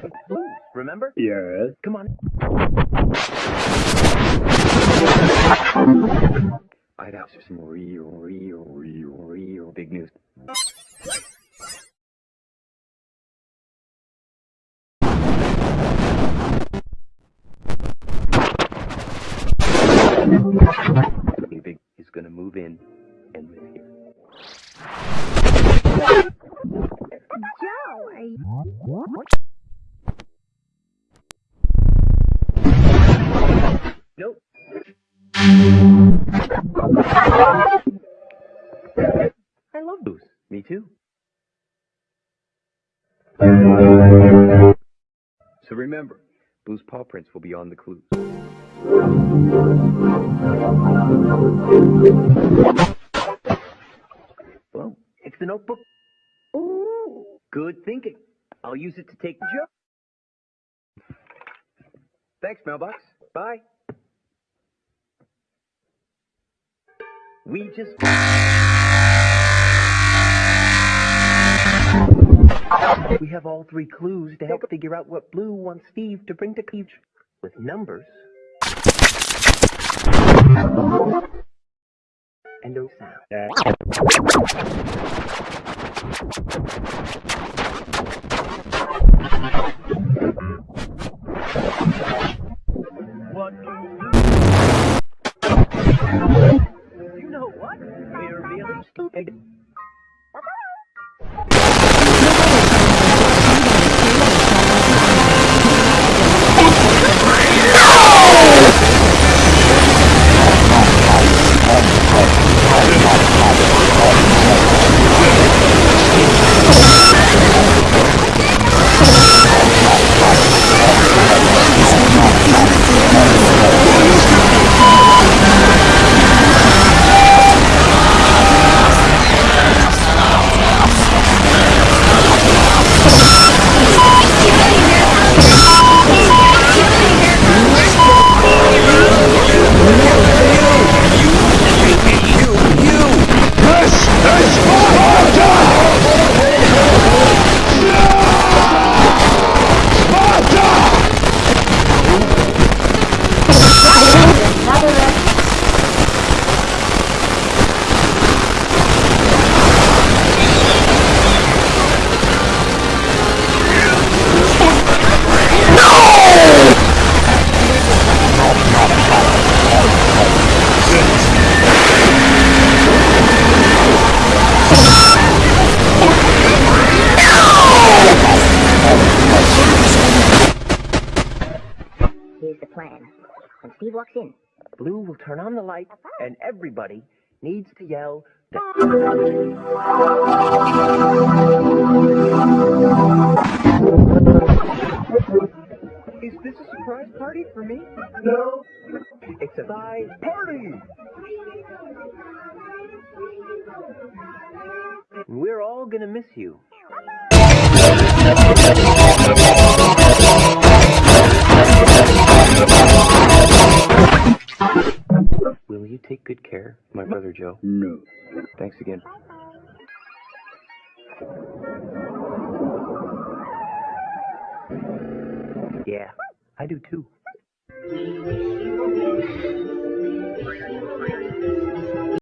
Remember? Yes. Come on. I'd ask for some real, real, real, real big news. Big is gonna move in and live here. I love blues. Me too. So remember, Blue's paw prints will be on the clues. Well, it's the notebook. Ooh, good thinking. I'll use it to take the joke. Thanks, mailbox. Bye. We just. We have all three clues to help figure out what Blue wants Steve to bring to Peach with numbers and no sound. What Here's the plan. When Steve walks in, Blue will turn on the light, and everybody needs to yell. Is this a surprise party for me? No. It's a surprise party. We're all gonna miss you. No. Thanks again. Yeah, I do too.